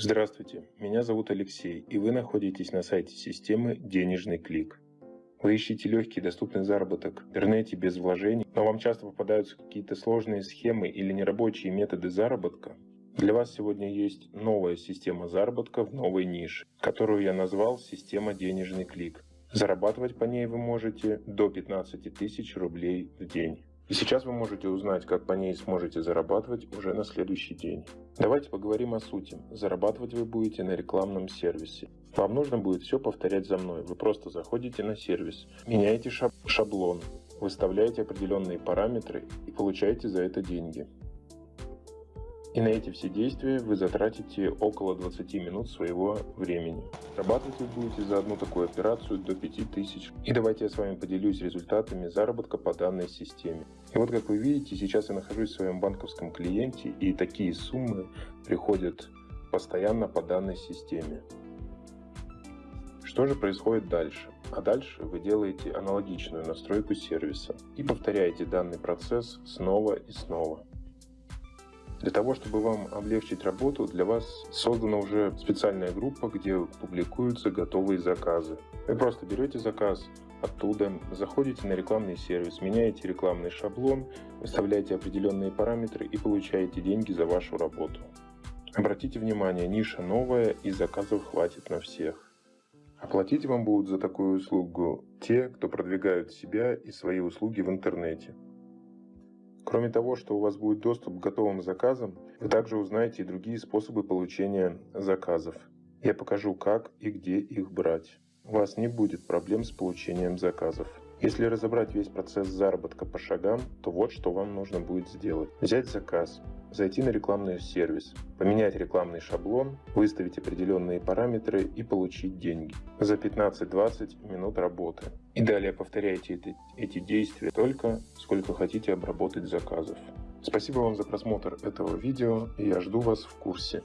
Здравствуйте, меня зовут Алексей, и вы находитесь на сайте системы «Денежный клик». Вы ищете легкий доступный заработок в интернете без вложений, но вам часто попадаются какие-то сложные схемы или нерабочие методы заработка? Для вас сегодня есть новая система заработка в новой нише, которую я назвал «Система «Денежный клик». Зарабатывать по ней вы можете до 15 тысяч рублей в день. И сейчас вы можете узнать, как по ней сможете зарабатывать уже на следующий день. Давайте поговорим о сути. Зарабатывать вы будете на рекламном сервисе. Вам нужно будет все повторять за мной. Вы просто заходите на сервис, меняете шаблон, выставляете определенные параметры и получаете за это деньги. И на эти все действия вы затратите около 20 минут своего времени. Зарабатывать вы будете за одну такую операцию до 5000. И давайте я с вами поделюсь результатами заработка по данной системе. И вот как вы видите, сейчас я нахожусь в своем банковском клиенте и такие суммы приходят постоянно по данной системе. Что же происходит дальше? А дальше вы делаете аналогичную настройку сервиса и повторяете данный процесс снова и снова. Для того, чтобы вам облегчить работу, для вас создана уже специальная группа, где публикуются готовые заказы. Вы просто берете заказ оттуда, заходите на рекламный сервис, меняете рекламный шаблон, выставляете определенные параметры и получаете деньги за вашу работу. Обратите внимание, ниша новая и заказов хватит на всех. Оплатить вам будут за такую услугу те, кто продвигают себя и свои услуги в интернете. Кроме того, что у вас будет доступ к готовым заказам, вы также узнаете и другие способы получения заказов. Я покажу, как и где их брать. У вас не будет проблем с получением заказов. Если разобрать весь процесс заработка по шагам, то вот что вам нужно будет сделать. Взять заказ, зайти на рекламный сервис, поменять рекламный шаблон, выставить определенные параметры и получить деньги за 15-20 минут работы. И далее повторяйте эти, эти действия только сколько хотите обработать заказов. Спасибо вам за просмотр этого видео и я жду вас в курсе.